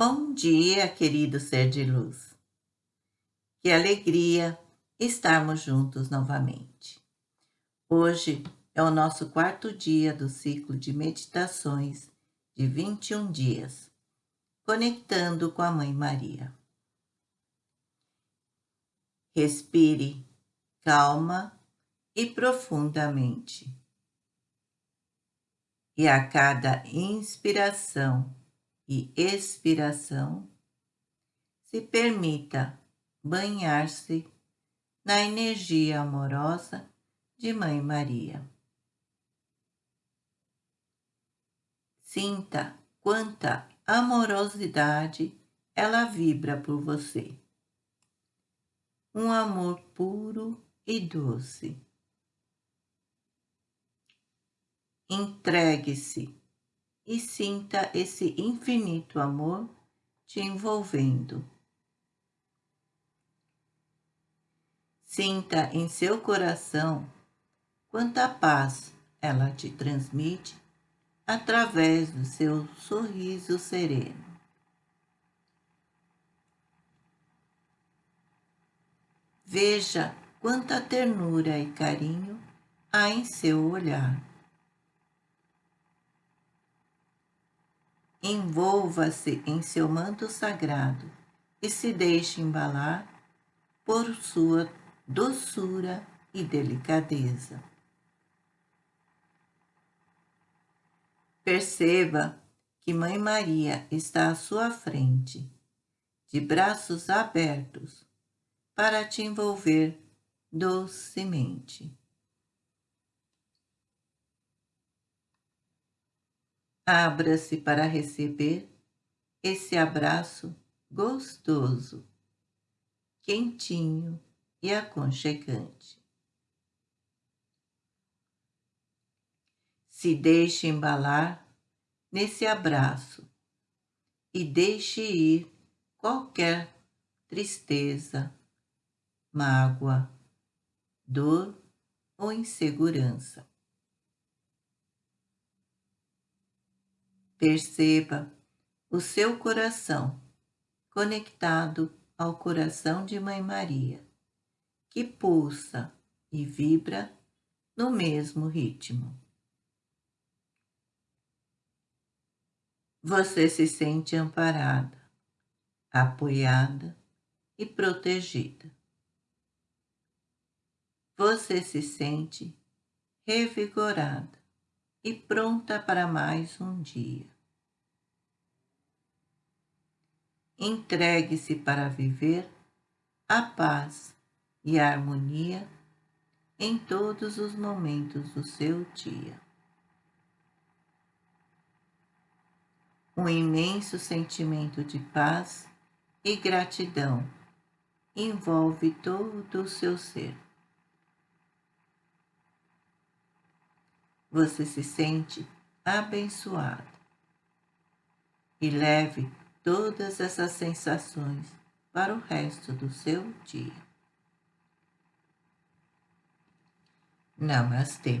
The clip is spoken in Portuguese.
Bom dia, querido ser de luz. Que alegria estarmos juntos novamente. Hoje é o nosso quarto dia do ciclo de meditações de 21 dias, conectando com a Mãe Maria. Respire calma e profundamente. E a cada inspiração e expiração, se permita banhar-se na energia amorosa de Mãe Maria. Sinta quanta amorosidade ela vibra por você. Um amor puro e doce. Entregue-se e sinta esse infinito amor te envolvendo. Sinta em seu coração quanta paz ela te transmite através do seu sorriso sereno. Veja quanta ternura e carinho há em seu olhar. Envolva-se em seu manto sagrado e se deixe embalar por sua doçura e delicadeza. Perceba que Mãe Maria está à sua frente, de braços abertos, para te envolver docemente. Abra-se para receber esse abraço gostoso, quentinho e aconchegante. Se deixe embalar nesse abraço e deixe ir qualquer tristeza, mágoa, dor ou insegurança. Perceba o seu coração conectado ao coração de Mãe Maria, que pulsa e vibra no mesmo ritmo. Você se sente amparada, apoiada e protegida você se sente revigorada e pronta para mais um dia. Entregue-se para viver a paz e a harmonia em todos os momentos do seu dia. Um imenso sentimento de paz e gratidão envolve todo o seu ser. Você se sente abençoado. E leve todas essas sensações para o resto do seu dia. Namastê.